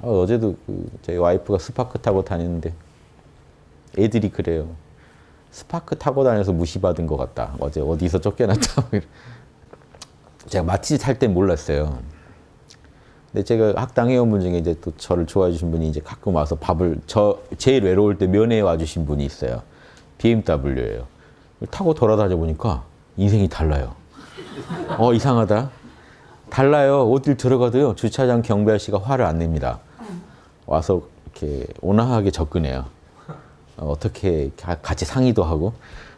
어, 어제도 그 저희 와이프가 스파크 타고 다니는데 애들이 그래요. 스파크 타고 다녀서 무시받은 것 같다. 어제 어디서 쫓겨났다. 제가 마티즈 탈땐 몰랐어요. 근데 제가 학당 회원분 중에 이제 또 저를 좋아해 주신 분이 이제 가끔 와서 밥을 저 제일 외로울 때 면회 와 주신 분이 있어요. BMW예요. 타고 돌아다녀 보니까 인생이 달라요. 어 이상하다. 달라요. 어딜 들어가도요. 주차장 경비 아저씨가 화를 안 냅니다. 와서 이렇게 온화하게 접근해요. 어, 어떻게 가- 같이 상의도 하고.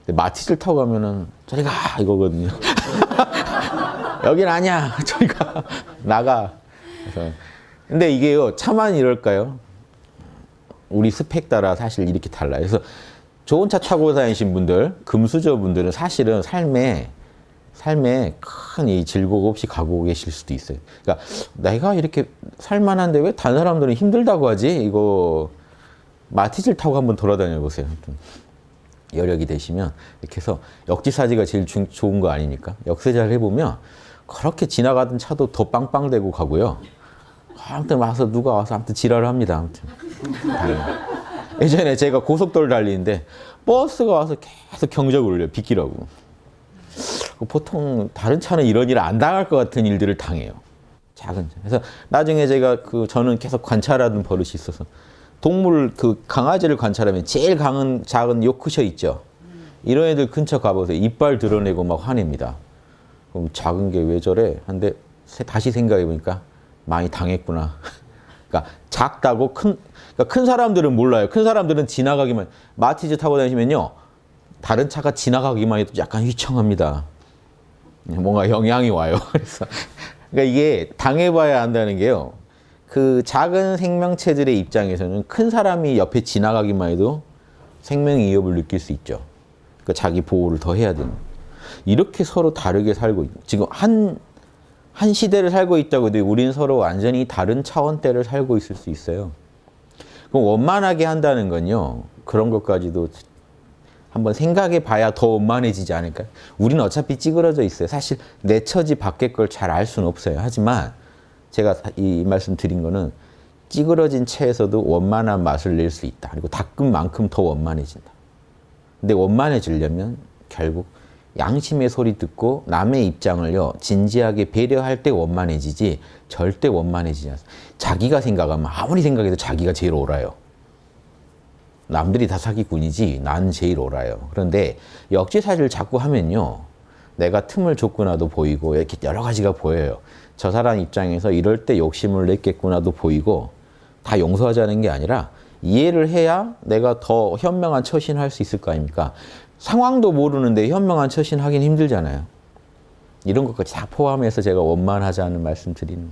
마티즈를 타고 가면은 저리 가 이거거든요. 여긴 아니야. 저리 가. 나가. 그래서 근데 이게요. 차만 이럴까요? 우리 스펙 따라 사실 이렇게 달라요. 그래서 좋은 차 타고 다니신 분들, 금수저 분들은 사실은 삶에 삶에 큰 이 즐거움 없이 가고 계실 수도 있어요. 그러니까 내가 이렇게 살만한데 왜 다른 사람들은 힘들다고 하지? 이거 마티즈를 타고 한번 돌아다녀 보세요. 좀 여력이 되시면 이렇게 해서 역지사지가 제일 중- 좋은 거 아닙니까? 역세자를 해보면 그렇게 지나가던 차도 더 빵빵대고 가고요. 아무튼 와서 누가 와서 아무튼 지랄을 합니다. 아무튼. 달려요. 예전에 제가 고속도로 달리는데 버스가 와서 계속 경적을 울려요. 비키라고. 보통 다른 차는 이런 일을 안 당할 것 같은 일들을 당해요. 작은 차. 그래서 나중에 제가 그 저는 계속 관찰하는 버릇이 있어서 동물 그 강아지를 관찰하면 제일 강한 작은 요크셔 있죠. 이런 애들 근처 가보세요. 이빨 드러내고 막 화냅니다. 그럼 작은 게 왜 저래? 한데 세- 다시 생각해 보니까 많이 당했구나. 그러니까 작다고 큰, 그러니까 큰 사람들은 몰라요. 큰 사람들은 지나가기만 마티즈 타고 다니시면요, 다른 차가 지나가기만 해도 약간 휘청합니다. 뭔가 영향이 와요. 그래서 그러니까 이게 당해봐야 한다는 게요. 그 작은 생명체들의 입장에서는 큰 사람이 옆에 지나가기만 해도 생명 위협을 느낄 수 있죠. 그러니까 자기 보호를 더 해야 되는. 이렇게 서로 다르게 살고 있- 지금 한, 한 시대를 살고 있다고 해도 우리는 서로 완전히 다른 차원대를 살고 있을 수 있어요. 그럼 원만하게 한다는 건요. 그런 것까지도 한번 생각해 봐야 더 원만해지지 않을까요? 우리는 어차피 찌그러져 있어요. 사실 내 처지 밖의 걸 잘 알 수는 없어요. 하지만 제가 이 말씀 드린 거는 찌그러진 채에서도 원만한 맛을 낼 수 있다. 그리고 닦은 만큼 더 원만해진다. 근데 원만해지려면 결국 양심의 소리 듣고 남의 입장을요 진지하게 배려할 때 원만해지지 절대 원만해지지 않습니다. 자기가 생각하면 아무리 생각해도 자기가 제일 옳아요. 남들이 다 사기꾼이지 난 제일 옳아요. 그런데 역지사지를 자꾸 하면요. 내가 틈을 줬구나도 보이고 이렇게 여러 가지가 보여요. 저 사람 입장에서 이럴 때 욕심을 냈겠구나도 보이고 다 용서하자는 게 아니라 이해를 해야 내가 더 현명한 처신할 수 있을 거 아닙니까? 상황도 모르는데 현명한 처신하긴 힘들잖아요. 이런 것까지 다 포함해서 제가 원만하자는 말씀 드리는